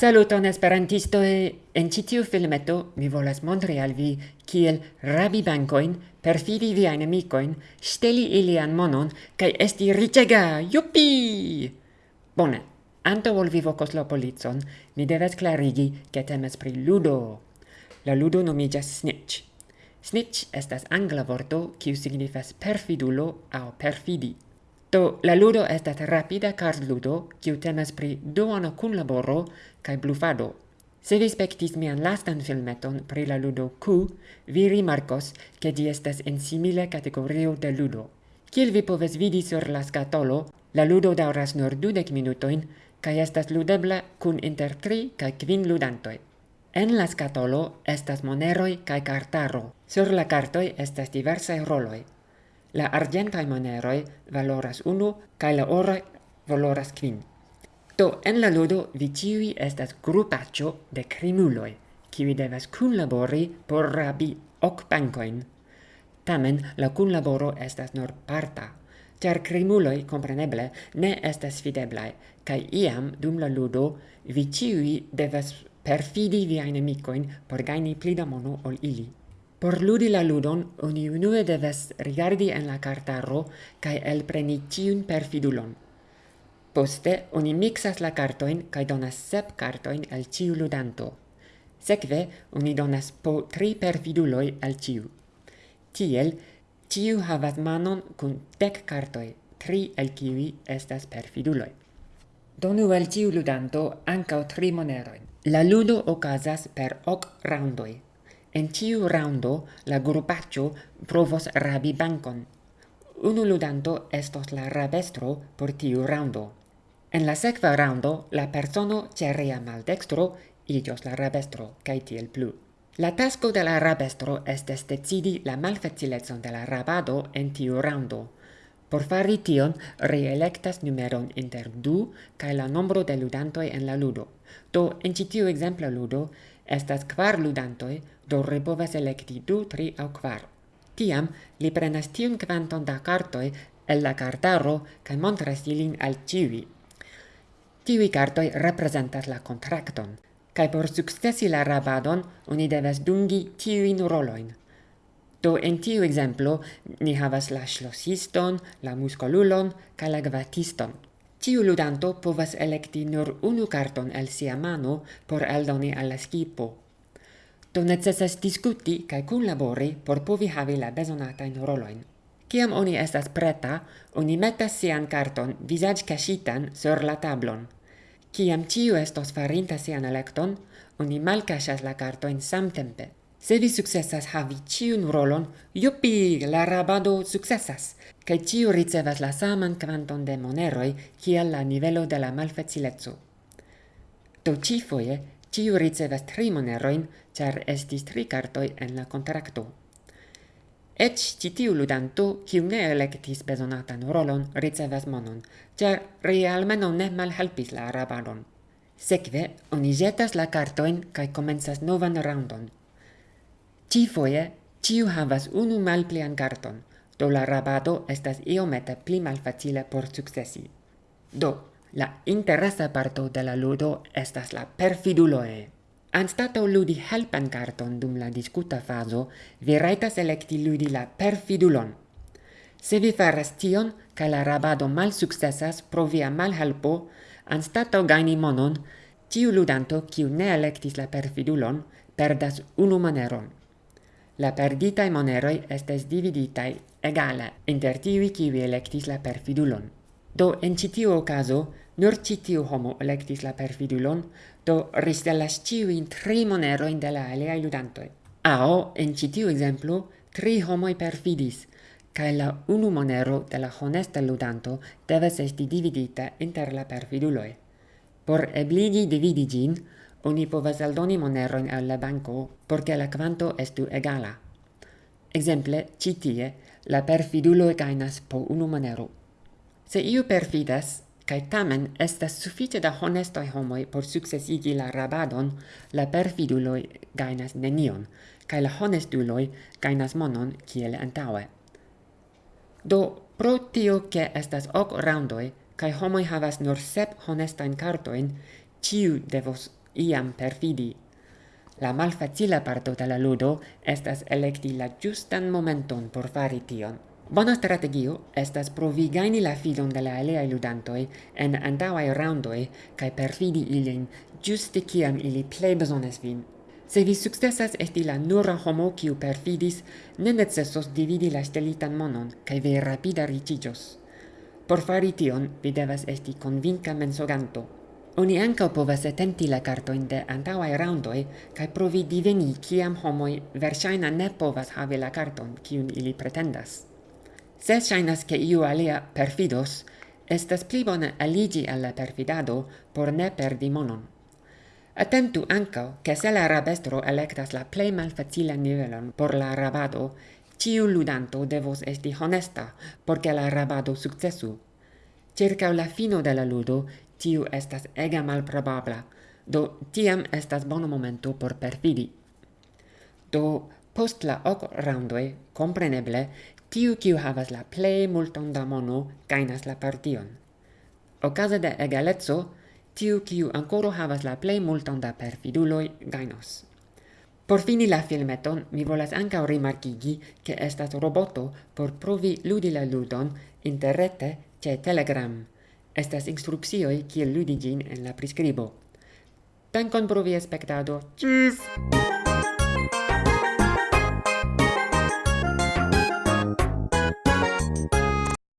Saluton esperantistoe! En ĉi tiu filmeto mi volas montri al vi kiel rabi bankojn, perfidi viajn amicoin, steli ilian monon kai esti ricega! Jupi! Bone, anto vol vi vokos la polizon, mi deves clarigi che temes pri ludo. La ludo nomigas Snitch. Snitch estas angla vorto kiu signifas perfidulo aŭ perfidi. Do la ludo estas rapida kartludo kiu temas pri duono kunlaboro kaj blufado. Se vi spektis mian lastan filmeton pri la ludo Q, vi rimarkos ke ĝi estas en simile kategorio de ludo. Kiel vi povas vidi sur la skatolo, la ludo daŭras nur dudek minutojn kaj estas ludebla kun inter tri kaj kvin ludantoj. En la skatolo estas moneroj kaj kartaro. Sur la cartoi estas diversae roloi. La argentai moneroi valoras unu, cae la oroi valoras quin. Do, en la ludo vi ciui estas grupaccio de crimuloi, kiwi devas cunlabori por rabi hoc bancoin. Tamen, la cunlaboro estas nur parta, char crimuloi, compreneble, ne estas fideblai, cae iam, dum la ludo, vi ciui devas perfidi viae nemicoin por gaini plida mono ol ili. Por ludi la ludon, oni unue deves rigardi en la cartaro cae elpreni ciun perfidulon. Poste, oni mixas la cartoin cae donas sep cartoin el ciu ludanto. Sekve, oni donas po tri perfiduloi el ciu. Tiel, ciu havas manon cun dec cartoi, tri el ciui estas perfiduloi. Donu al ciu ludanto ancao tri moneroin. La ludo ocasas per hoc roundoi, En tiu raundo la grupaccio provos rabi bankon. Unu ludanto estos la rabestro por tiu raundo. En la sekva raundo la persono ĉe rea maldekstro iĝos la rabestro kaj tiel plu. La tasko de la rabestro estes decidi la malfacilecon de la rabado en tiu raundo. Por fari tion, reelectas numeron inter du kaj la nombro de ludantoj en la ludo. Do, en ĉi tiu ekzempla ludo, Estas kvar ludantoj, do repovas elekti du, tri aŭ kvar. Tiam li prenas tiun kvanton da kartoj el la kartaro kaj montras ilin al ĉiuj. Tiuj kartoj reprezentas la kontrakton, kaj por sukcesi la rabadon oni devas dungi tiujn rolojn. Do en tiu ekzemplo ni havas la ŝlosiston, la muskolulon kaj la gvatiston. Tiu ludanto povas electi nur unu carton el sia mano por eldoni al la skipo. Do necessas discuti kaj kunlabori por povi havi la besonatain roloin. Ciam oni estas preta, oni metas sian carton vizaĝ kaŝitan sur la tablon. Ciam ciu estos farinta sian electon, oni malkaŝas la kartojn samtempe. Se vi successas havi ciun rolon, yupi, la rabado successas, cae ciu ricevas la saman quanton de moneroi kiel la nivelo de la malfacilezzo. Do ci foie, ciu ricevas tri moneroin, char estis tri cartoi en la contracto. Ec citiu ludanto, ciu ne electis besonatan rolon, ricevas monon, char realmeno ne malhelpis la rabadon. Sekve, oni jetas la cartoin cae comensas novan roundon – Cifoje, ciu havas unu malplian carton, do la rabado estas iomete pli malfacile por successi. Do, la interesa parto de la ludo estas la perfiduloe. Anstato ludi helpan carton dum la discuta fazo, vi raitas electi ludi la perfidulon. Se vi faras tion, ca la rabado mal successas pro via mal helpo, anstato gaini monon, tiu ludanto, kiu ne electis la perfidulon, perdas unu maneron. La perdita e moneroi estes dividitaj egale inter qui kiuj electis la perfidulon. Do en ĉi caso, nur ĉi homo electis la perfidulon, do ristelas ĉiujn tri monerojn de la aliaj ludantoj. Ao, en ĉi exemplu, tri homoi perfidis, cae la unu monero de la honesta ludanto deves esti dividita inter la perfiduloi. Por ebligi dividi ĝin, oni povas aldoni moneroin al la banco por la quanto estu egala. Exemple, citie, la perfidulo gainas po unu monero. Se iu perfidas, cae tamen estas suffice da honestoi homoi por successigi la rabadon, la perfidulo gainas nenion, cae la honestuloi gainas monon kiel antaue. Do, pro tio ke estas ok roundoi, cae homoi havas nur sep honestain cartoin, ciu devos iam perfidi. La malfacila parto de la ludo estas electi la giustan momenton por fari tion. Bona strategio estas provi gaini la filon de la aliaj ludantoj en antaŭaj raŭndoj kaj perfidi ilin ĝuste kiam ili plej bezonas vin. Se vi sukcesas esti la nura homo kiu perfidis, ne necesos dividi la ŝtelitan monon, kaj vi rapida riĉiĝos. Por fari tion, vi devas esti konvinka mensoganto, Oni anca povas atenti la kartojn de antauai roundoi cae provi diveni ciam homoi versaina ne povas havi la carton kiun ili pretendas. Se shainas che iu alia perfidos, estas pli bone aligi al la perfidado por ne perdi monon. Attentu anca che se la rabestro electas la plei malfacila nivelon por la rabado, ciu ludanto devos esti honesta porque la rabado successu. Circa la fino de la ludo, tiu estas ega malprobabla, do tiam estas bono momento por perfidi. Do, post la ok raundoi, compreneble, tiu kiu havas la plei multon da mono gainas la partion. Okaze de egalezzo, tiu kiu ancora havas la plei multon da perfiduloi gainos. Por fini la filmeton, mi volas ankaŭ rimarkigi, ke estas roboto por provi ludi la ludon interrete ĉe Telegram. Estas instruccioi kiel ludi gin en la prescribo. Dankon pro via spektado. Ĝis!